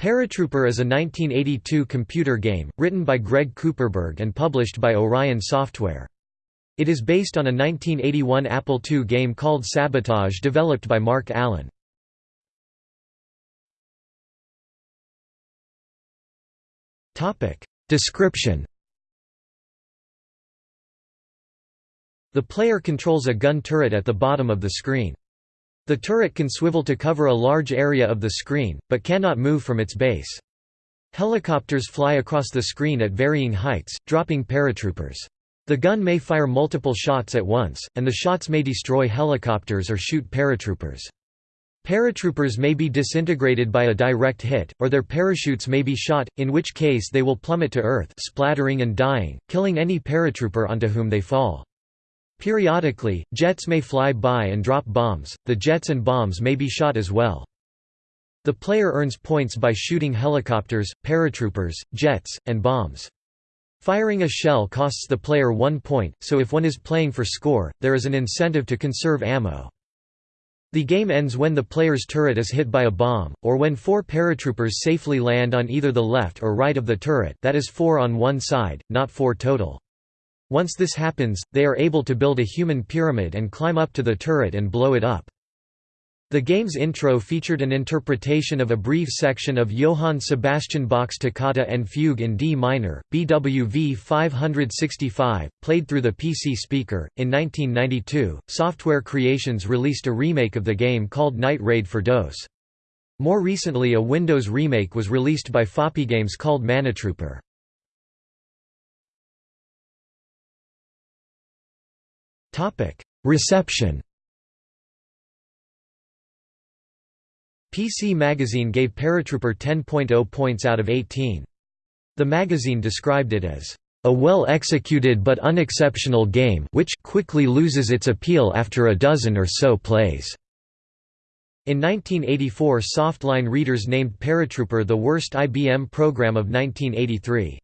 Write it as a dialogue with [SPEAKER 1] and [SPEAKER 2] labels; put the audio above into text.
[SPEAKER 1] Paratrooper is a 1982 computer game, written by Greg Kuperberg and published by Orion Software. It is based on a 1981 Apple II game called Sabotage developed by Mark Allen. Description The player controls a gun turret at the bottom of the screen. The turret can swivel to cover a large area of the screen, but cannot move from its base. Helicopters fly across the screen at varying heights, dropping paratroopers. The gun may fire multiple shots at once, and the shots may destroy helicopters or shoot paratroopers. Paratroopers may be disintegrated by a direct hit, or their parachutes may be shot, in which case they will plummet to earth splattering and dying, killing any paratrooper onto whom they fall. Periodically, jets may fly by and drop bombs, the jets and bombs may be shot as well. The player earns points by shooting helicopters, paratroopers, jets, and bombs. Firing a shell costs the player one point, so if one is playing for score, there is an incentive to conserve ammo. The game ends when the player's turret is hit by a bomb, or when four paratroopers safely land on either the left or right of the turret that is four on one side, not four total. Once this happens, they are able to build a human pyramid and climb up to the turret and blow it up. The game's intro featured an interpretation of a brief section of Johann Sebastian Bach's Toccata and Fugue in D minor, BWV 565, played through the PC speaker. In 1992, Software Creations released a remake of the game called Night Raid for DOS. More recently, a Windows remake was released by Games called Manatrooper. Reception PC Magazine gave Paratrooper 10.0 points out of 18. The magazine described it as a well-executed but unexceptional game which quickly loses its appeal after a dozen or so plays." In 1984 Softline readers named Paratrooper the worst IBM program of 1983.